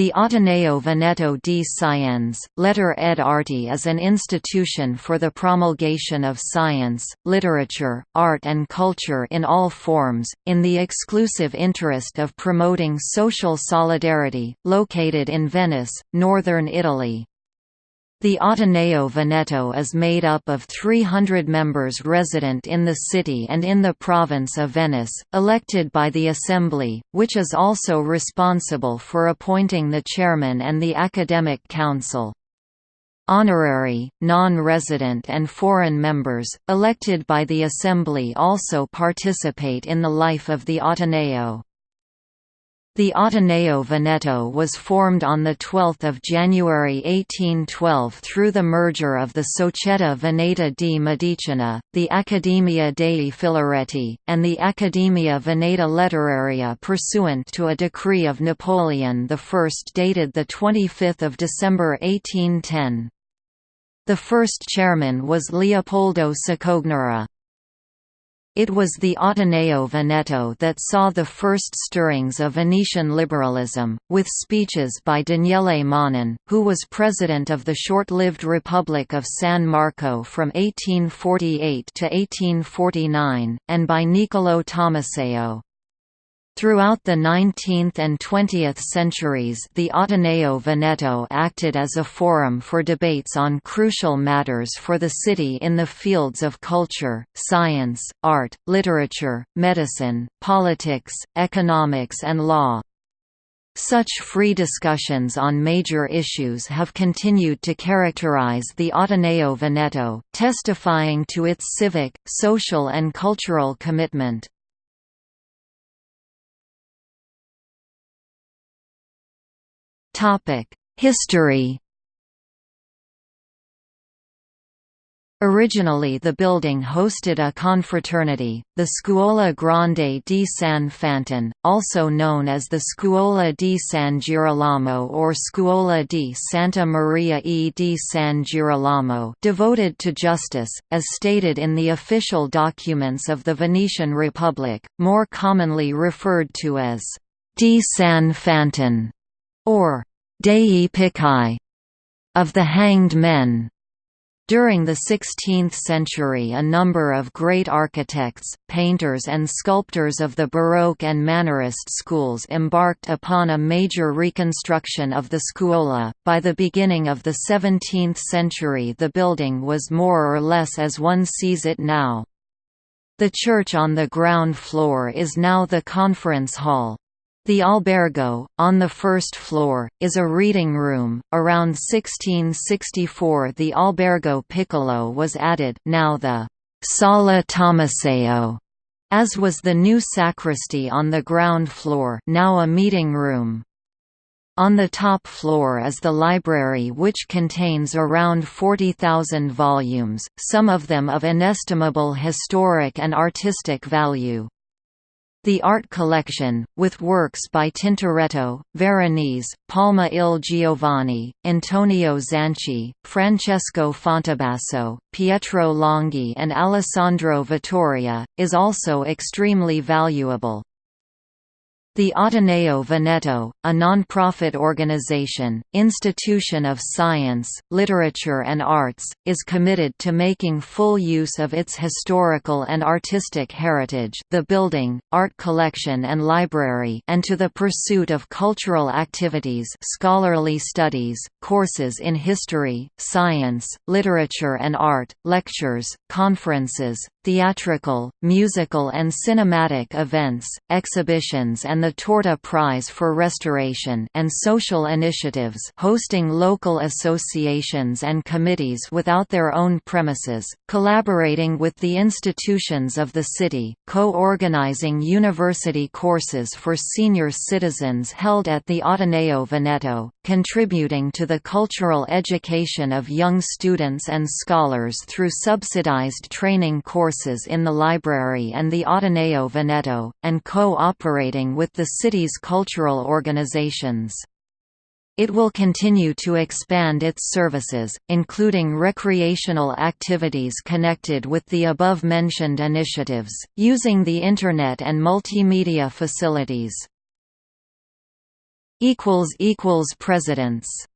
The Ateneo Veneto di Scienze, Lettere ed arti is an institution for the promulgation of science, literature, art and culture in all forms, in the exclusive interest of promoting social solidarity, located in Venice, northern Italy. The Ateneo Veneto is made up of 300 members resident in the city and in the province of Venice, elected by the Assembly, which is also responsible for appointing the chairman and the academic council. Honorary, non-resident and foreign members, elected by the Assembly also participate in the life of the Ateneo. The Ateneo Veneto was formed on 12 January 1812 through the merger of the Società Veneta di Medicina, the Accademia dei Filareti, and the Accademia Veneta Letteraria pursuant to a decree of Napoleon I dated 25 December 1810. The first chairman was Leopoldo Cicognara. It was the Ateneo Veneto that saw the first stirrings of Venetian liberalism, with speeches by Daniele Manin, who was president of the short-lived Republic of San Marco from 1848 to 1849, and by Niccolò Tommaseo. Throughout the 19th and 20th centuries the Ateneo Veneto acted as a forum for debates on crucial matters for the city in the fields of culture, science, art, literature, medicine, politics, economics and law. Such free discussions on major issues have continued to characterize the Ateneo Veneto, testifying to its civic, social and cultural commitment. History. Originally the building hosted a confraternity, the Scuola Grande di San Fantin, also known as the Scuola di San Girolamo or Scuola di Santa Maria e di San Girolamo devoted to justice, as stated in the official documents of the Venetian Republic, more commonly referred to as di San Fantin or Dei Picai of the hanged men. During the 16th century a number of great architects, painters and sculptors of the Baroque and Mannerist schools embarked upon a major reconstruction of the scuola. By the beginning of the 17th century the building was more or less as one sees it now. The church on the ground floor is now the conference hall. The albergo, on the first floor, is a reading room. Around 1664 the albergo piccolo was added now the Sala Tommaseo, as was the new sacristy on the ground floor now a meeting room. On the top floor is the library which contains around 40,000 volumes, some of them of inestimable historic and artistic value. The art collection, with works by Tintoretto, Veronese, Palma il Giovane, Antonio Zanchi, Francesco Fontebasso, Pietro Longhi and Alessandro Vittoria, is also extremely valuable. The Ateneo Veneto, a non-profit organization, institution of science, literature and arts, is committed to making full use of its historical and artistic heritage the building, art collection and library and to the pursuit of cultural activities scholarly studies, courses in history, science, literature and art, lectures, conferences, theatrical, musical and cinematic events, exhibitions and the Torta Prize for Restoration and social initiatives hosting local associations and committees without their own premises, collaborating with the institutions of the city, co-organizing university courses for senior citizens held at the Ateneo Veneto, contributing to the cultural education of young students and scholars through subsidized training courses in the library and the Ateneo Veneto, and co-operating with the city's cultural organizations. It will continue to expand its services, including recreational activities connected with the above-mentioned initiatives, using the Internet and multimedia facilities. Presidents